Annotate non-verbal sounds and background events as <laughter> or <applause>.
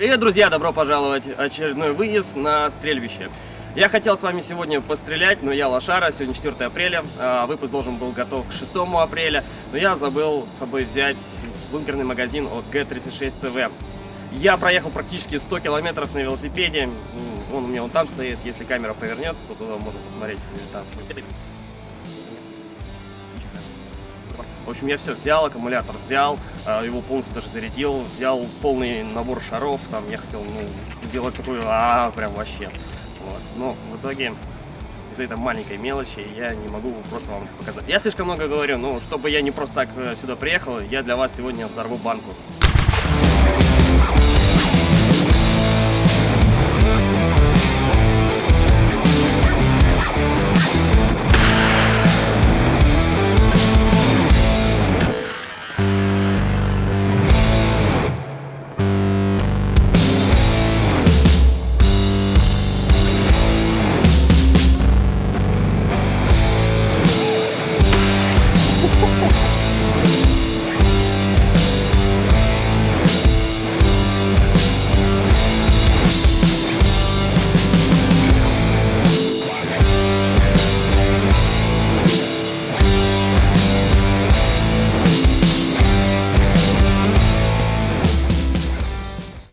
Привет, друзья! Добро пожаловать в очередной выезд на стрельбище. Я хотел с вами сегодня пострелять, но я лошара, сегодня 4 апреля, а выпуск должен был готов к 6 апреля, но я забыл с собой взять бункерный магазин от G36CV. Я проехал практически 100 километров на велосипеде, он у меня вон там стоит, если камера повернется, то туда можно посмотреть. Там. В общем, я все взял, аккумулятор взял, а, его полностью даже зарядил, взял полный набор шаров, там я хотел ну, сделать такую, а, прям вообще. Вот. Но в итоге из-за этой маленькой мелочи я не могу просто вам показать. Я слишком много говорю, но чтобы я не просто так э, сюда приехал, я для вас сегодня взорву банку. we <laughs>